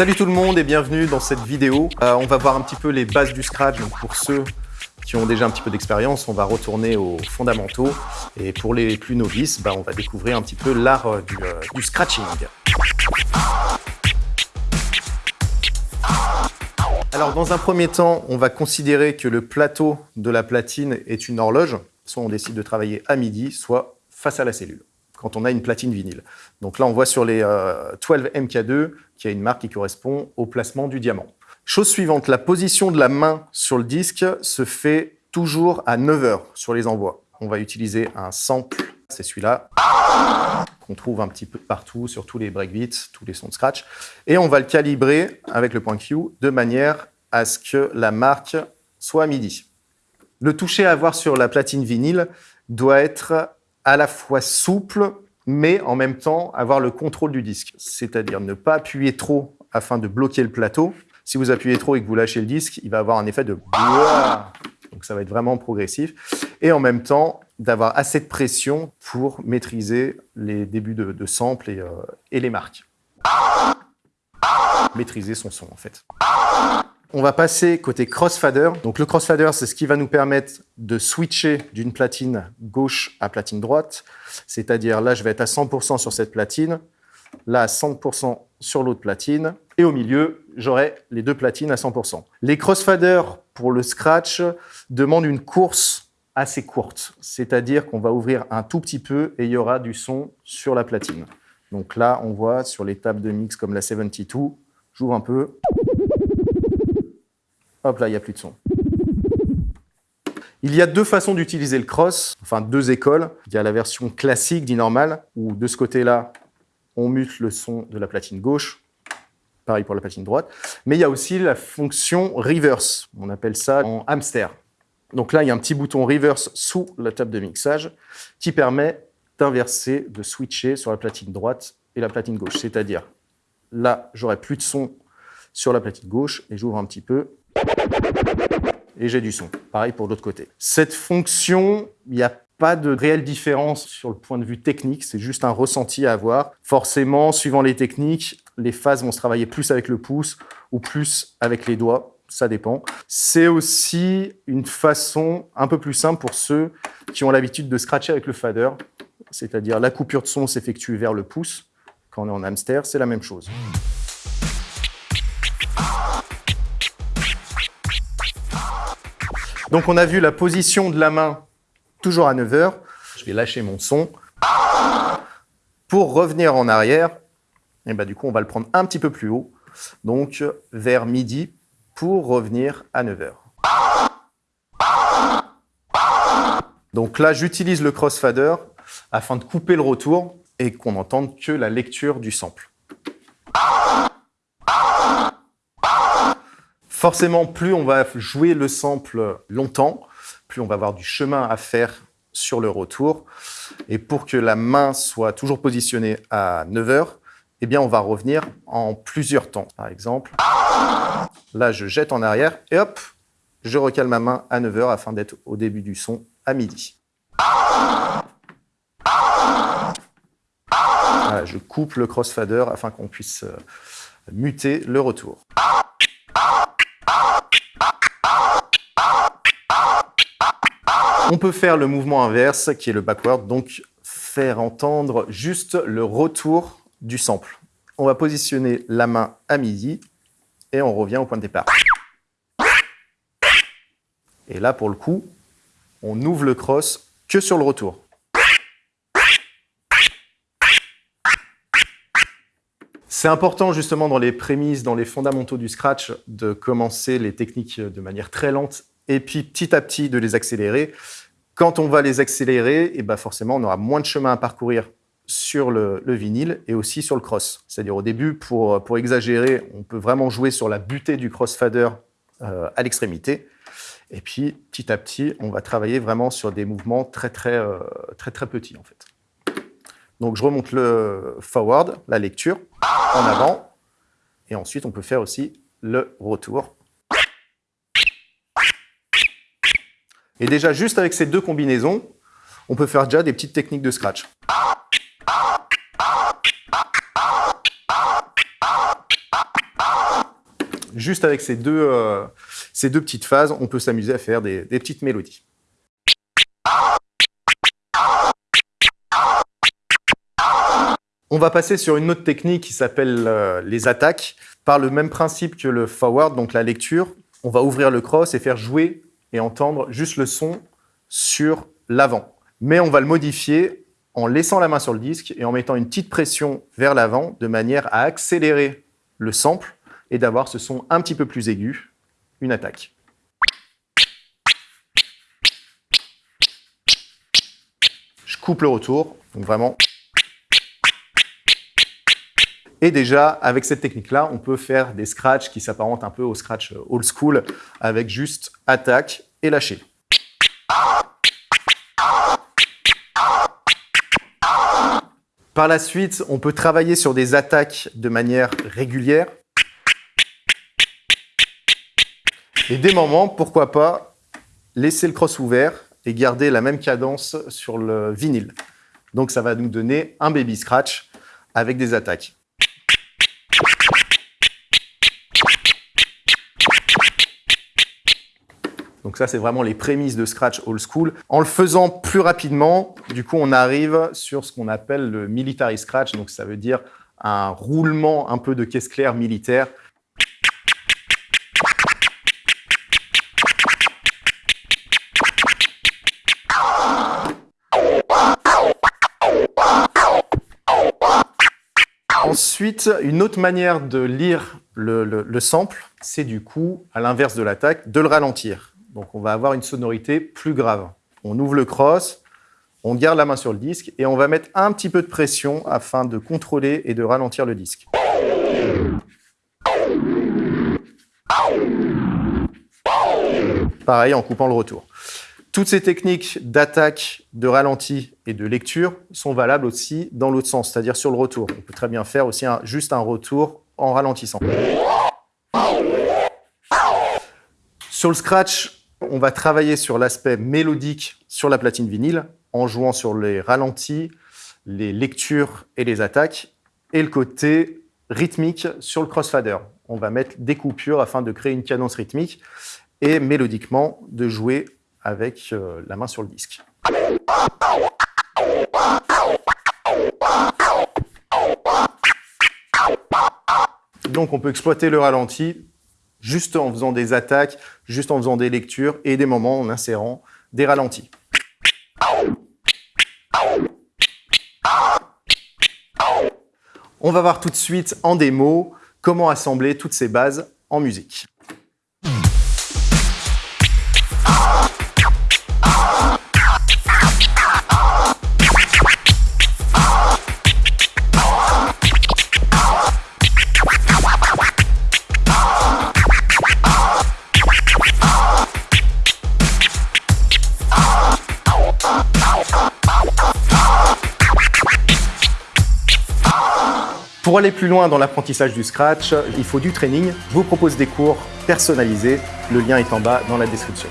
Salut tout le monde et bienvenue dans cette vidéo. Euh, on va voir un petit peu les bases du Scratch. Donc pour ceux qui ont déjà un petit peu d'expérience, on va retourner aux fondamentaux. Et pour les plus novices, bah, on va découvrir un petit peu l'art euh, euh, du scratching. Alors dans un premier temps, on va considérer que le plateau de la platine est une horloge. Soit on décide de travailler à midi, soit face à la cellule quand on a une platine vinyle. Donc là, on voit sur les 12 euh, MK2 qu'il y a une marque qui correspond au placement du diamant. Chose suivante, la position de la main sur le disque se fait toujours à 9 heures sur les envois. On va utiliser un sample, c'est celui-là, qu'on trouve un petit peu partout sur tous les breakbeats, tous les sons de scratch. Et on va le calibrer avec le point Q de manière à ce que la marque soit à midi. Le toucher à avoir sur la platine vinyle doit être à la fois souple, mais en même temps avoir le contrôle du disque. C'est-à-dire ne pas appuyer trop afin de bloquer le plateau. Si vous appuyez trop et que vous lâchez le disque, il va avoir un effet de donc ça va être vraiment progressif. Et en même temps, d'avoir assez de pression pour maîtriser les débuts de, de sample et, euh, et les marques. Maîtriser son son en fait. On va passer côté crossfader. Donc le crossfader, c'est ce qui va nous permettre de switcher d'une platine gauche à platine droite. C'est-à-dire là, je vais être à 100% sur cette platine, là à 100% sur l'autre platine, et au milieu, j'aurai les deux platines à 100%. Les crossfaders pour le scratch demandent une course assez courte, c'est-à-dire qu'on va ouvrir un tout petit peu et il y aura du son sur la platine. Donc là, on voit sur les tables de mix comme la 72, j'ouvre un peu, Hop là, il n'y a plus de son. Il y a deux façons d'utiliser le cross, enfin deux écoles. Il y a la version classique dit normal, où de ce côté-là, on mute le son de la platine gauche. Pareil pour la platine droite. Mais il y a aussi la fonction reverse. On appelle ça en hamster. Donc là, il y a un petit bouton reverse sous la table de mixage qui permet d'inverser, de switcher sur la platine droite et la platine gauche. C'est-à-dire, là, j'aurai plus de son sur la platine gauche et j'ouvre un petit peu et j'ai du son. Pareil pour l'autre côté. Cette fonction, il n'y a pas de réelle différence sur le point de vue technique, c'est juste un ressenti à avoir. Forcément, suivant les techniques, les phases vont se travailler plus avec le pouce ou plus avec les doigts, ça dépend. C'est aussi une façon un peu plus simple pour ceux qui ont l'habitude de scratcher avec le fader, c'est-à-dire la coupure de son s'effectue vers le pouce. Quand on est en hamster, c'est la même chose. Donc on a vu la position de la main toujours à 9 heures. Je vais lâcher mon son. Pour revenir en arrière, et bah, du coup on va le prendre un petit peu plus haut, donc vers midi pour revenir à 9 heures. Donc là j'utilise le crossfader afin de couper le retour et qu'on n'entende que la lecture du sample. Forcément, plus on va jouer le sample longtemps, plus on va avoir du chemin à faire sur le retour. Et pour que la main soit toujours positionnée à 9 heures, eh bien, on va revenir en plusieurs temps. Par exemple, là, je jette en arrière et hop, je recale ma main à 9 heures afin d'être au début du son à midi. je coupe le crossfader afin qu'on puisse euh, muter le retour. On peut faire le mouvement inverse, qui est le backward, donc faire entendre juste le retour du sample. On va positionner la main à midi et on revient au point de départ. Et là, pour le coup, on ouvre le cross que sur le retour. C'est important justement dans les prémices, dans les fondamentaux du scratch, de commencer les techniques de manière très lente et puis petit à petit de les accélérer. Quand on va les accélérer, et eh ben forcément, on aura moins de chemin à parcourir sur le, vinyle et aussi sur le cross. C'est-à-dire au début, pour, pour exagérer, on peut vraiment jouer sur la butée du crossfader euh, à l'extrémité. Et puis, petit à petit, on va travailler vraiment sur des mouvements très, très, euh, très, très petits, en fait. Donc, je remonte le forward, la lecture, en avant. Et ensuite, on peut faire aussi le retour Et déjà, juste avec ces deux combinaisons, on peut faire déjà des petites techniques de scratch. juste avec ces deux, euh, petites phases, on peut s'amuser à faire des, des petites mélodies. On va passer sur une autre technique qui s'appelle euh, les attaques. Par le même principe que le forward, donc la lecture, on va ouvrir le cross et faire jouer et entendre juste le son sur l'avant. Mais on va le modifier en laissant la main sur le disque et en mettant une petite pression vers l'avant de manière à accélérer le sample et d'avoir ce son un petit peu plus aigu, une attaque. Je coupe le retour, donc vraiment et déjà, avec cette technique-là, on peut faire des scratchs qui s'apparentent un peu au scratch old school, avec juste attaque et lâcher. Par la suite, on peut travailler sur des attaques de manière régulière. Et des moments, pourquoi pas, laisser le cross ouvert et garder la même cadence sur le vinyle. Donc ça va nous donner un baby scratch avec des attaques. Donc ça, c'est vraiment les prémices de Scratch Old School. En le faisant plus rapidement, du coup, on arrive sur ce qu'on appelle le Military Scratch. Donc ça veut dire un roulement un peu de caisse claire militaire. Ensuite, une autre manière de lire le, le sample, c'est du coup, à l'inverse de l'attaque, de le ralentir. Donc on va avoir une sonorité plus grave. On ouvre le cross, on garde la main sur le disque et on va mettre un petit peu de pression afin de contrôler et de ralentir le disque. Pareil en coupant le retour. Toutes ces techniques d'attaque, de ralenti et de lecture sont valables aussi dans l'autre sens, c'est-à-dire sur le retour. On peut très bien faire aussi juste un retour en ralentissant. Sur le scratch, on va travailler sur l'aspect mélodique sur la platine vinyle en jouant sur les ralentis, les lectures et les attaques et le côté rythmique sur le crossfader. On va mettre des coupures afin de créer une cadence rythmique et mélodiquement de jouer avec euh, la main sur le disque. Donc on peut exploiter le ralenti juste en faisant des attaques, juste en faisant des lectures et des moments en insérant des ralentis. On va voir tout de suite en démo comment assembler toutes ces bases en musique. Pour aller plus loin dans l'apprentissage du Scratch, il faut du training. Je vous propose des cours personnalisés. Le lien est en bas dans la description.